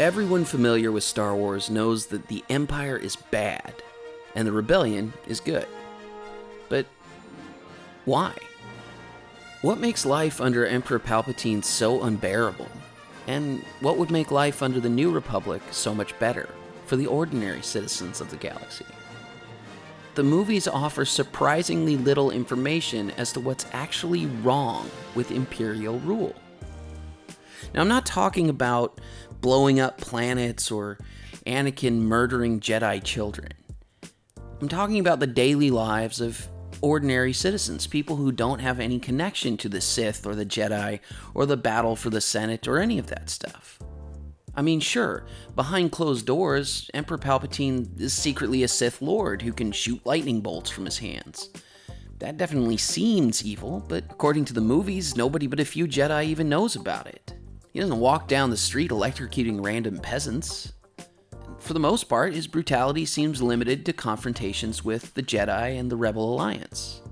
Everyone familiar with Star Wars knows that the Empire is bad and the Rebellion is good. But why? What makes life under Emperor Palpatine so unbearable? And what would make life under the New Republic so much better for the ordinary citizens of the galaxy? The movies offer surprisingly little information as to what's actually wrong with Imperial rule. Now, I'm not talking about blowing up planets or Anakin murdering Jedi children. I'm talking about the daily lives of ordinary citizens, people who don't have any connection to the Sith or the Jedi or the battle for the Senate or any of that stuff. I mean, sure, behind closed doors, Emperor Palpatine is secretly a Sith Lord who can shoot lightning bolts from his hands. That definitely seems evil, but according to the movies, nobody but a few Jedi even knows about it. He doesn't walk down the street electrocuting random peasants. For the most part, his brutality seems limited to confrontations with the Jedi and the Rebel Alliance.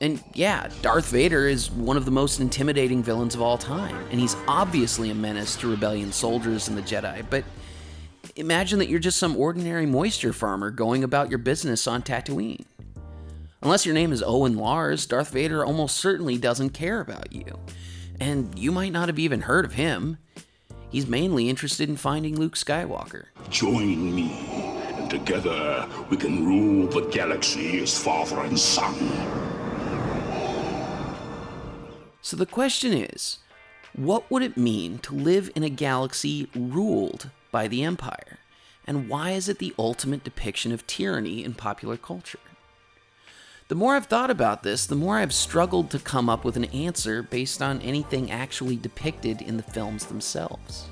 And yeah, Darth Vader is one of the most intimidating villains of all time, and he's obviously a menace to rebellion soldiers and the Jedi, but imagine that you're just some ordinary moisture farmer going about your business on Tatooine. Unless your name is Owen Lars, Darth Vader almost certainly doesn't care about you. And you might not have even heard of him. He's mainly interested in finding Luke Skywalker. Join me, and together we can rule the galaxy as father and son. So the question is what would it mean to live in a galaxy ruled by the Empire? And why is it the ultimate depiction of tyranny in popular culture? The more I've thought about this, the more I've struggled to come up with an answer based on anything actually depicted in the films themselves.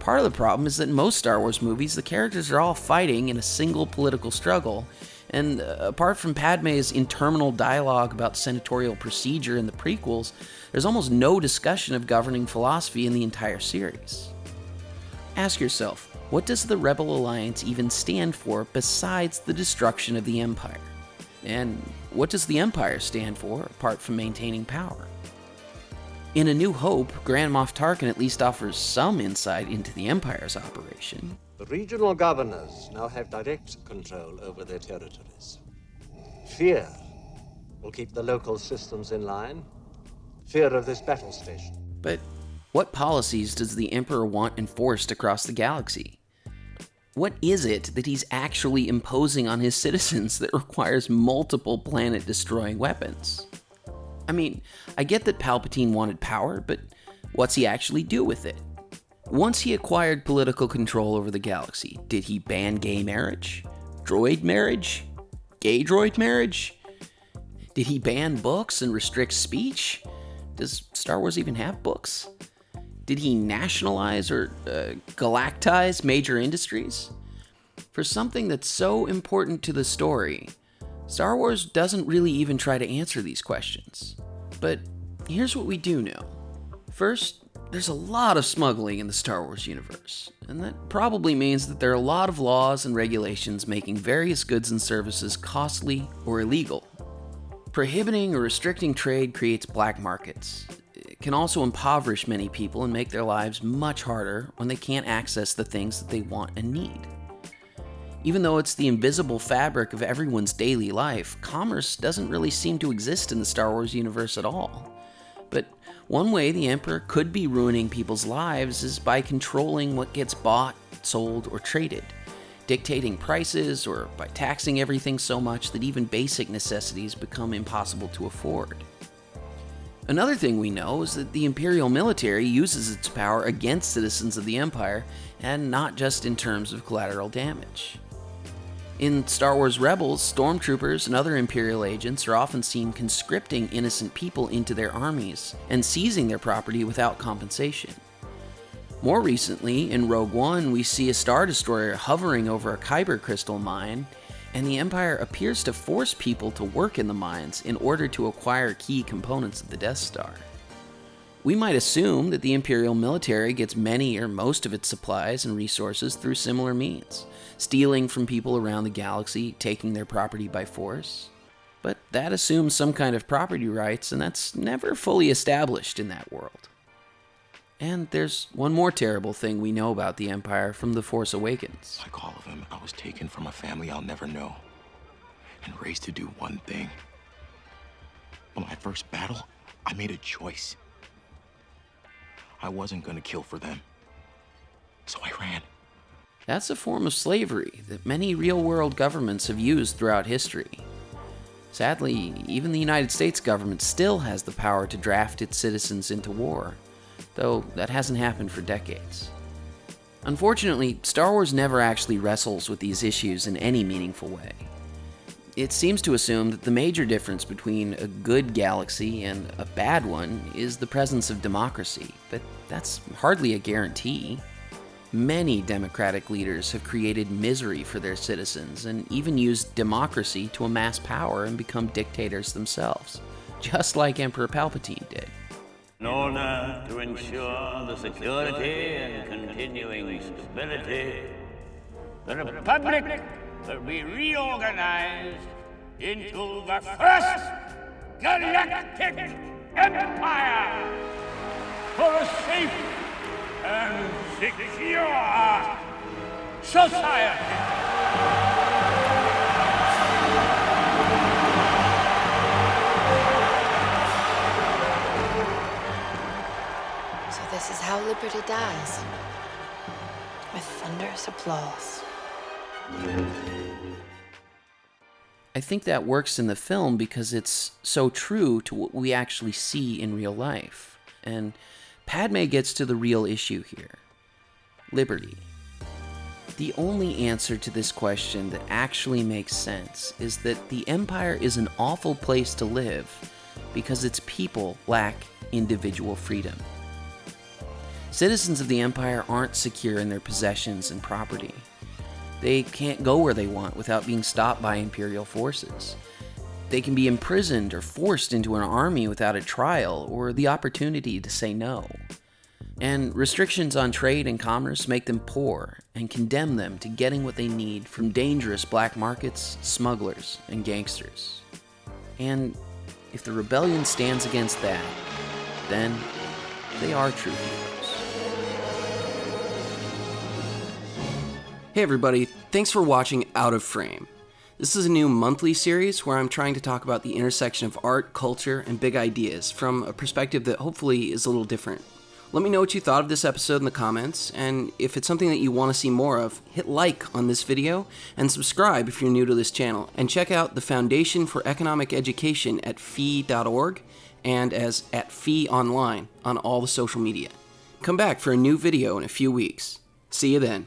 Part of the problem is that in most Star Wars movies, the characters are all fighting in a single political struggle, and uh, apart from Padme's interminable dialogue about senatorial procedure in the prequels, there's almost no discussion of governing philosophy in the entire series. Ask yourself, what does the Rebel Alliance even stand for besides the destruction of the Empire? And what does the Empire stand for apart from maintaining power? In A New Hope, Grand Moff Tarkin at least offers some insight into the Empire's operation. The regional governors now have direct control over their territories. Fear will keep the local systems in line. Fear of this battle station. But what policies does the Emperor want enforced across the galaxy? What is it that he's actually imposing on his citizens that requires multiple planet destroying weapons? I mean, I get that Palpatine wanted power, but what's he actually do with it? Once he acquired political control over the galaxy, did he ban gay marriage? Droid marriage? Gay droid marriage? Did he ban books and restrict speech? Does Star Wars even have books? Did he nationalize or uh, galactize major industries? For something that's so important to the story, Star Wars doesn't really even try to answer these questions. But here's what we do know. First, there's a lot of smuggling in the Star Wars universe, and that probably means that there are a lot of laws and regulations making various goods and services costly or illegal. Prohibiting or restricting trade creates black markets. Can also impoverish many people and make their lives much harder when they can't access the things that they want and need. Even though it's the invisible fabric of everyone's daily life, commerce doesn't really seem to exist in the Star Wars universe at all. But one way the Emperor could be ruining people's lives is by controlling what gets bought, sold, or traded, dictating prices, or by taxing everything so much that even basic necessities become impossible to afford. Another thing we know is that the Imperial military uses its power against citizens of the Empire, and not just in terms of collateral damage. In Star Wars Rebels, stormtroopers and other Imperial agents are often seen conscripting innocent people into their armies and seizing their property without compensation. More recently, in Rogue One, we see a Star Destroyer hovering over a Kyber crystal mine, and the Empire appears to force people to work in the mines in order to acquire key components of the Death Star. We might assume that the Imperial military gets many or most of its supplies and resources through similar means stealing from people around the galaxy, taking their property by force. But that assumes some kind of property rights, and that's never fully established in that world. And there's one more terrible thing we know about the Empire from The Force Awakens. Like all of them, I was taken from a family I'll never know and raised to do one thing. But my first battle, I made a choice. I wasn't gonna kill for them. So I ran. That's a form of slavery that many real world governments have used throughout history. Sadly, even the United States government still has the power to draft its citizens into war though that hasn't happened for decades. Unfortunately, Star Wars never actually wrestles with these issues in any meaningful way. It seems to assume that the major difference between a good galaxy and a bad one is the presence of democracy, but that's hardly a guarantee. Many democratic leaders have created misery for their citizens and even used democracy to amass power and become dictators themselves, just like Emperor Palpatine did. In order to ensure the security and continuing stability, the Republic will be reorganized into the First Galactic Empire for a safe and secure society. How liberty dies. With thunderous applause. I think that works in the film because it's so true to what we actually see in real life. And Padme gets to the real issue here liberty. The only answer to this question that actually makes sense is that the Empire is an awful place to live because its people lack individual freedom. Citizens of the Empire aren't secure in their possessions and property. They can't go where they want without being stopped by Imperial forces. They can be imprisoned or forced into an army without a trial or the opportunity to say no. And restrictions on trade and commerce make them poor and condemn them to getting what they need from dangerous black markets, smugglers, and gangsters. And if the rebellion stands against that, then they are true heroes. Hey everybody, thanks for watching Out of Frame. This is a new monthly series where I'm trying to talk about the intersection of art, culture, and big ideas from a perspective that hopefully is a little different. Let me know what you thought of this episode in the comments, and if it's something that you want to see more of, hit like on this video and subscribe if you're new to this channel. And check out the Foundation for Economic Education at fee.org and as at fee online on all the social media. Come back for a new video in a few weeks. See you then.